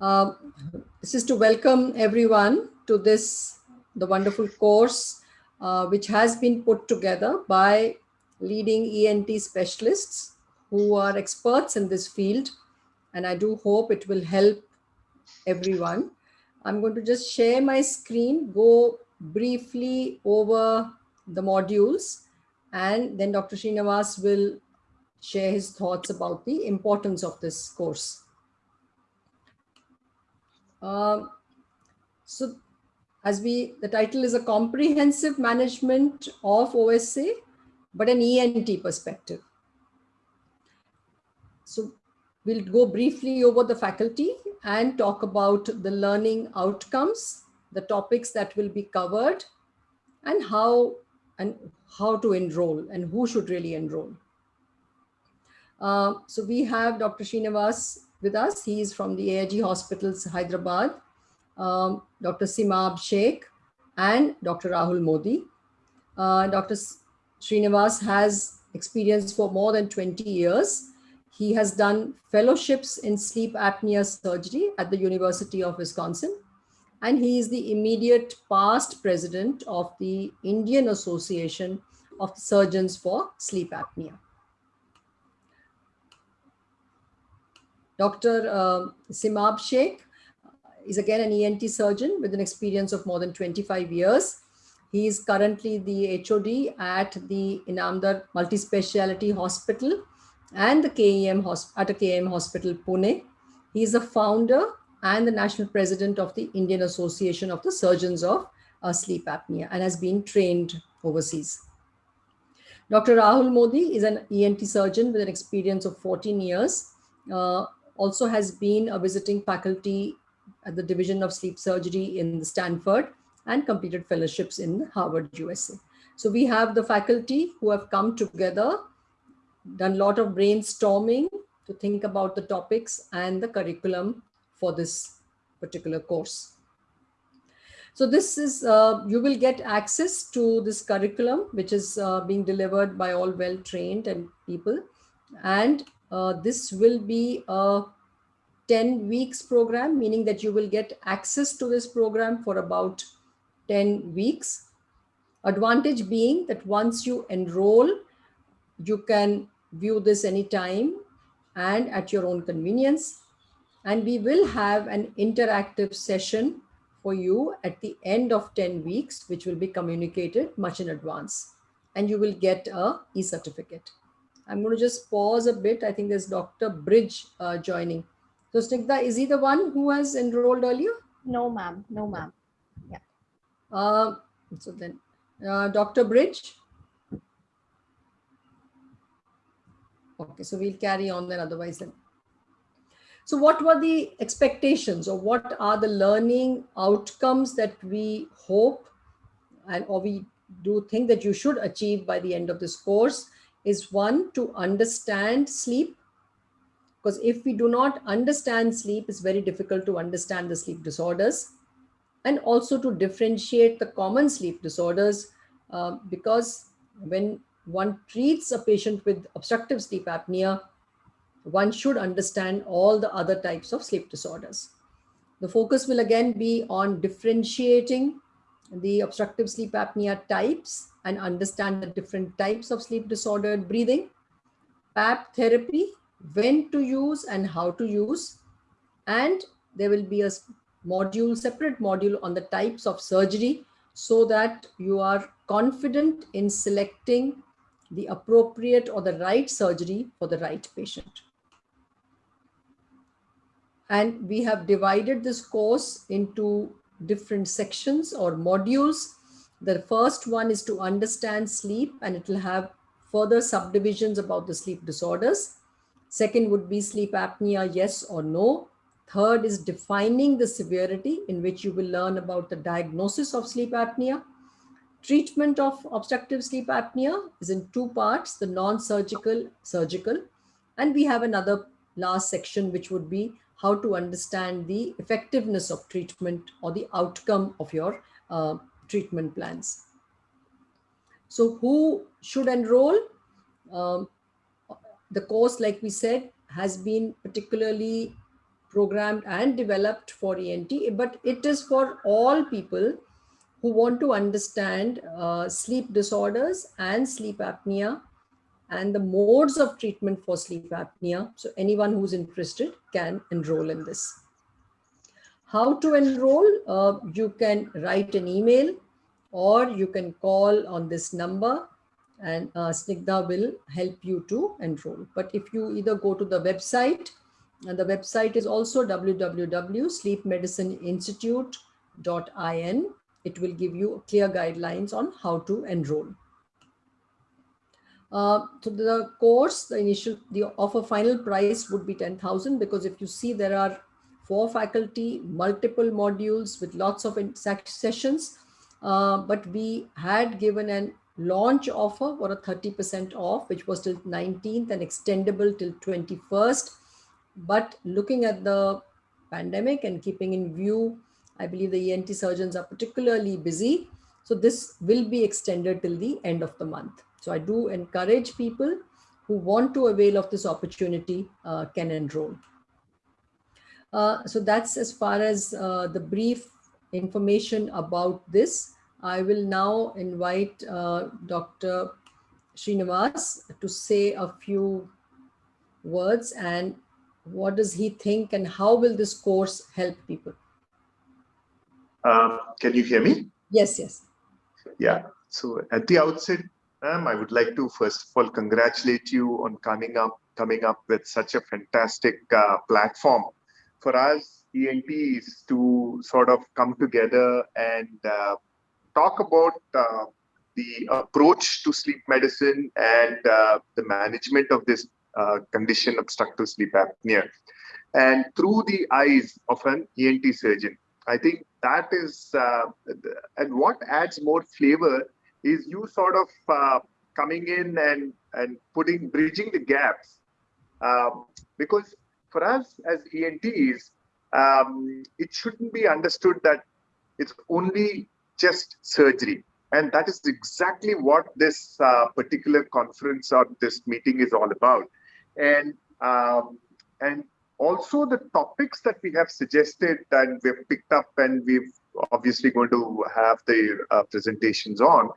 Uh, this is to welcome everyone to this, the wonderful course, uh, which has been put together by leading ENT specialists who are experts in this field. And I do hope it will help everyone. I'm going to just share my screen, go briefly over the modules, and then Dr. Srinivas will share his thoughts about the importance of this course. Um, so as we, the title is a comprehensive management of OSA, but an ENT perspective. So we'll go briefly over the faculty and talk about the learning outcomes, the topics that will be covered and how and how to enroll and who should really enroll. Uh, so we have Dr. Srinivas with us. He is from the AIG Hospitals, Hyderabad, um, Dr. Simab Sheikh and Dr. Rahul Modi. Uh, Dr. Srinivas has experience for more than 20 years. He has done fellowships in sleep apnea surgery at the University of Wisconsin. And he is the immediate past president of the Indian Association of Surgeons for Sleep Apnea. Dr. Uh, Simab Sheikh is again an ENT surgeon with an experience of more than 25 years. He is currently the HOD at the Inamdar Multispeciality Hospital and the KEM at a KEM Hospital, Pune. He is the founder and the national president of the Indian Association of the Surgeons of uh, Sleep Apnea and has been trained overseas. Dr. Rahul Modi is an ENT surgeon with an experience of 14 years. Uh, also has been a visiting faculty at the Division of Sleep Surgery in Stanford and completed fellowships in Harvard, USA. So we have the faculty who have come together, done a lot of brainstorming to think about the topics and the curriculum for this particular course. So this is, uh, you will get access to this curriculum, which is uh, being delivered by all well-trained and people. And uh, this will be a 10 weeks program, meaning that you will get access to this program for about 10 weeks. Advantage being that once you enroll, you can view this anytime and at your own convenience. And we will have an interactive session for you at the end of 10 weeks, which will be communicated much in advance. And you will get a e-certificate. I'm going to just pause a bit. I think there's Dr. Bridge uh, joining. So Snigdha, is he the one who has enrolled earlier? No, ma'am. No, ma'am. Yeah. Uh, so then, uh, Dr. Bridge. Okay, so we'll carry on then otherwise then. So what were the expectations or what are the learning outcomes that we hope and or we do think that you should achieve by the end of this course? is one to understand sleep because if we do not understand sleep it's very difficult to understand the sleep disorders and also to differentiate the common sleep disorders uh, because when one treats a patient with obstructive sleep apnea one should understand all the other types of sleep disorders. The focus will again be on differentiating the obstructive sleep apnea types and understand the different types of sleep disordered breathing, PAP therapy, when to use and how to use. And there will be a module, separate module on the types of surgery so that you are confident in selecting the appropriate or the right surgery for the right patient. And we have divided this course into different sections or modules. The first one is to understand sleep and it will have further subdivisions about the sleep disorders. Second would be sleep apnea, yes or no. Third is defining the severity in which you will learn about the diagnosis of sleep apnea. Treatment of obstructive sleep apnea is in two parts, the non-surgical, surgical, and we have another last section which would be how to understand the effectiveness of treatment or the outcome of your uh, treatment plans. So who should enroll? Um, the course, like we said, has been particularly programmed and developed for ENT, but it is for all people who want to understand uh, sleep disorders and sleep apnea and the modes of treatment for sleep apnea. So anyone who's interested can enroll in this. How to enroll? Uh, you can write an email or you can call on this number and uh, will help you to enroll. But if you either go to the website, and the website is also www.sleepmedicineinstitute.in, it will give you clear guidelines on how to enroll. Uh, so the course, the initial, the offer final price would be 10,000 because if you see there are four faculty, multiple modules with lots of sessions, uh, but we had given an launch offer for a 30% off, which was till 19th and extendable till 21st. But looking at the pandemic and keeping in view, I believe the ENT surgeons are particularly busy. So this will be extended till the end of the month. So I do encourage people who want to avail of this opportunity uh, can enroll. Uh, so that's as far as uh, the brief information about this. I will now invite uh, Dr. Srinivas to say a few words and what does he think and how will this course help people? Um, can you hear me? Yes, yes. Yeah. So at the outset, um, I would like to first of all congratulate you on coming up coming up with such a fantastic uh, platform for us ENTs to sort of come together and uh, talk about uh, the approach to sleep medicine and uh, the management of this uh, condition obstructive sleep apnea and through the eyes of an ENT surgeon. I think that is, uh, and what adds more flavor is you sort of uh, coming in and, and putting, bridging the gaps. Um, because for us as ENTs, um, it shouldn't be understood that it's only just surgery. And that is exactly what this uh, particular conference or this meeting is all about. And um, and also the topics that we have suggested and we've picked up and we've obviously going to have the uh, presentations on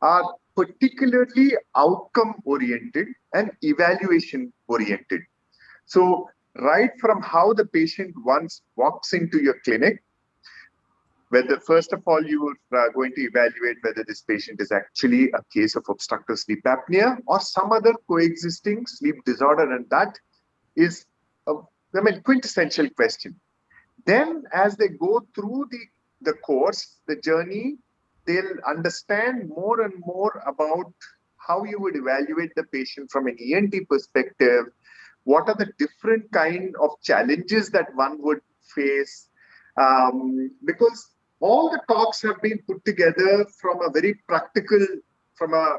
are particularly outcome oriented and evaluation oriented. So right from how the patient once walks into your clinic whether first of all you are uh, going to evaluate whether this patient is actually a case of obstructive sleep apnea or some other coexisting sleep disorder and that is a I mean quintessential question. Then as they go through the the course the journey they'll understand more and more about how you would evaluate the patient from an ENT perspective. What are the different kind of challenges that one would face? Um, because all the talks have been put together from a very practical, from a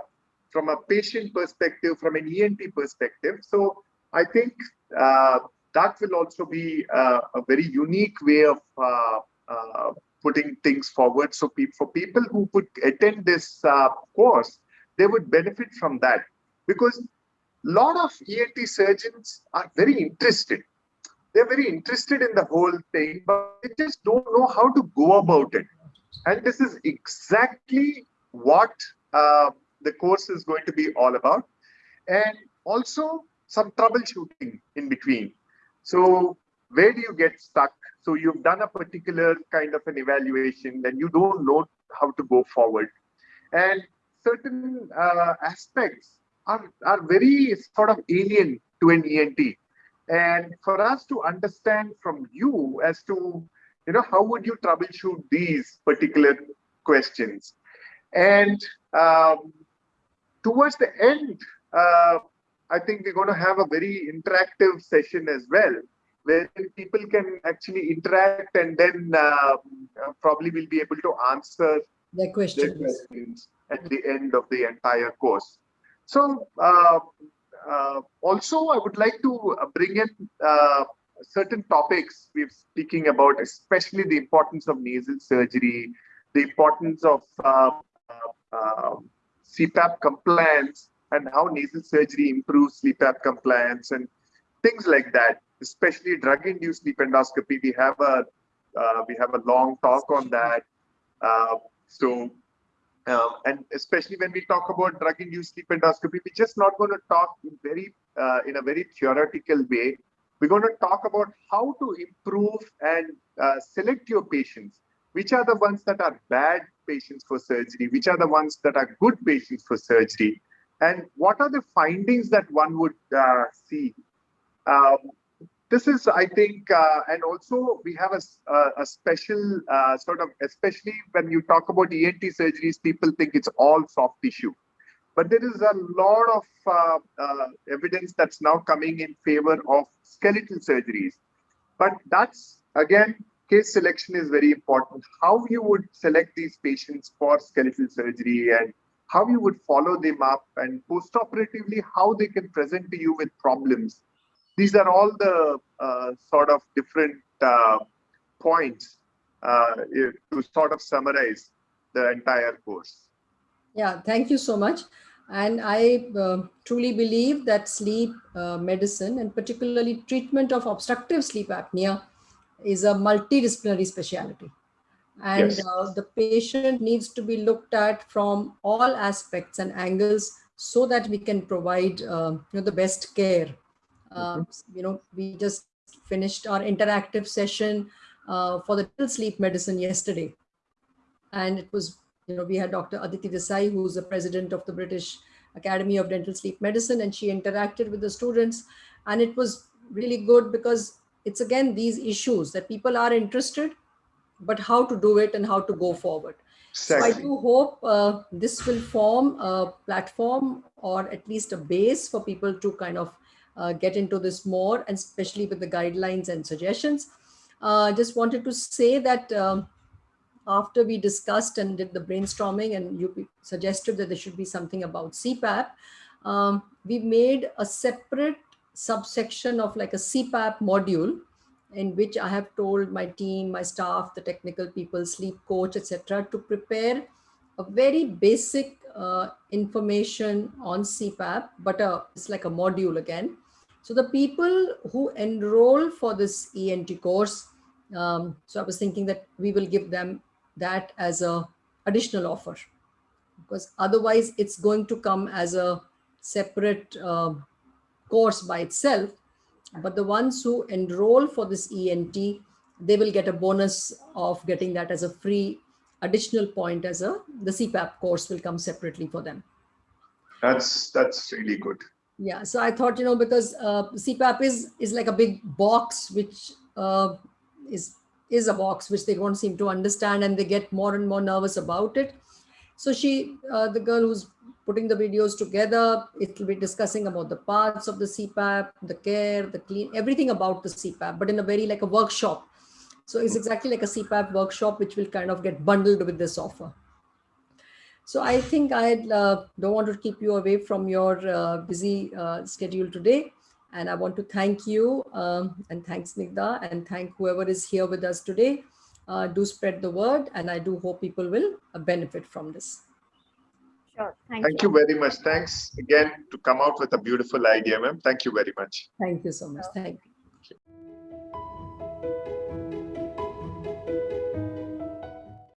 from a patient perspective, from an ENT perspective. So I think uh, that will also be uh, a very unique way of uh, uh putting things forward. So pe for people who would attend this uh, course, they would benefit from that because a lot of ENT surgeons are very interested they're very interested in the whole thing, but they just don't know how to go about it. And this is exactly what uh, the course is going to be all about. And also some troubleshooting in between. So where do you get stuck? So you've done a particular kind of an evaluation and you don't know how to go forward. And certain uh, aspects are, are very sort of alien to an ENT and for us to understand from you as to you know how would you troubleshoot these particular questions and um, towards the end uh, i think we're going to have a very interactive session as well where people can actually interact and then uh, probably will be able to answer their questions. their questions at the end of the entire course so uh, uh, also, I would like to uh, bring in uh, certain topics we're speaking about, especially the importance of nasal surgery, the importance of uh, uh, CPAP compliance, and how nasal surgery improves CPAP compliance, and things like that. especially drug-induced sleep endoscopy. We have a uh, we have a long talk on that. Uh, so, um, and especially when we talk about drug-induced sleep endoscopy, we're just not going to talk in very uh, in a very theoretical way. We're going to talk about how to improve and uh, select your patients. Which are the ones that are bad patients for surgery? Which are the ones that are good patients for surgery? And what are the findings that one would uh, see? Um, this is, I think, uh, and also we have a, a, special uh, sort of, especially when you talk about ENT surgeries, people think it's all soft tissue. But there is a lot of uh, uh, evidence that's now coming in favor of skeletal surgeries. But that's, again, case selection is very important. How you would select these patients for skeletal surgery and how you would follow them up and post-operatively, how they can present to you with problems these are all the uh, sort of different uh, points uh, to sort of summarize the entire course. Yeah, thank you so much. And I uh, truly believe that sleep uh, medicine and particularly treatment of obstructive sleep apnea is a multidisciplinary specialty. And yes. uh, the patient needs to be looked at from all aspects and angles so that we can provide you know, the best care uh, you know, we just finished our interactive session uh, for the dental sleep medicine yesterday. And it was, you know, we had Dr. Aditi Desai, who's the president of the British Academy of Dental Sleep Medicine, and she interacted with the students. And it was really good because it's again these issues that people are interested, but how to do it and how to go forward. Exactly. So I do hope uh, this will form a platform or at least a base for people to kind of uh, get into this more, and especially with the guidelines and suggestions. I uh, just wanted to say that um, after we discussed and did the brainstorming and you suggested that there should be something about CPAP, um, we made a separate subsection of like a CPAP module in which I have told my team, my staff, the technical people, sleep coach, etc., to prepare a very basic uh, information on CPAP, but uh, it's like a module again, so the people who enroll for this ENT course, um, so I was thinking that we will give them that as a additional offer because otherwise it's going to come as a separate uh, course by itself. But the ones who enroll for this ENT, they will get a bonus of getting that as a free additional point as a the CPAP course will come separately for them. That's that's really good yeah so i thought you know because uh, cpap is is like a big box which uh, is is a box which they don't seem to understand and they get more and more nervous about it. So she uh, the girl who's putting the videos together it will be discussing about the parts of the cpap the care the clean everything about the cpap but in a very like a workshop. So it's exactly like a cpap workshop which will kind of get bundled with this offer so I think I uh, don't want to keep you away from your uh, busy uh, schedule today. And I want to thank you um, and thanks Snigdha and thank whoever is here with us today. Uh, do spread the word and I do hope people will uh, benefit from this. Sure. Thank, thank you. you very much. Thanks again to come out with a beautiful idea, ma'am. Thank you very much. Thank you so much. Thank you.